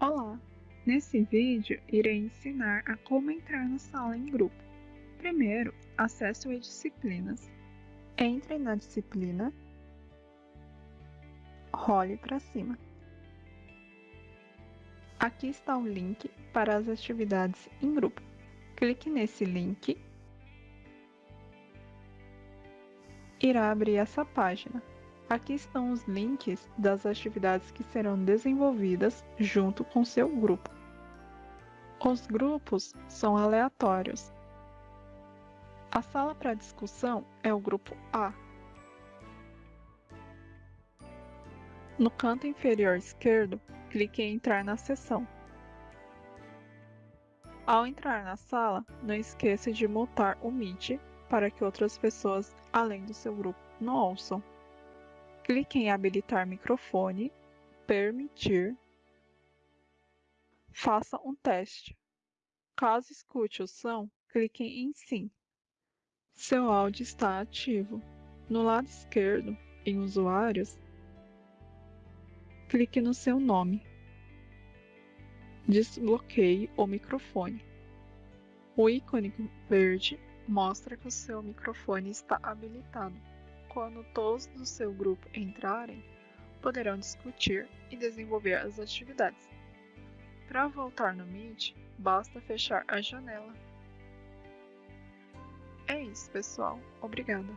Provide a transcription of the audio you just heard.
Olá! Nesse vídeo, irei ensinar a como entrar na sala em grupo. Primeiro, acesse o e-disciplinas. Entre na disciplina, role para cima. Aqui está o link para as atividades em grupo. Clique nesse link. Irá abrir essa página. Aqui estão os links das atividades que serão desenvolvidas junto com seu grupo. Os grupos são aleatórios. A sala para discussão é o grupo A. No canto inferior esquerdo, clique em Entrar na sessão. Ao entrar na sala, não esqueça de mutar o Meet para que outras pessoas, além do seu grupo, não ouçam. Clique em habilitar microfone, permitir. Faça um teste. Caso escute o som, clique em sim. Seu áudio está ativo. No lado esquerdo, em usuários, clique no seu nome. Desbloqueie o microfone. O ícone verde mostra que o seu microfone está habilitado. Quando todos do seu grupo entrarem, poderão discutir e desenvolver as atividades. Para voltar no Meet, basta fechar a janela. É isso, pessoal. Obrigada.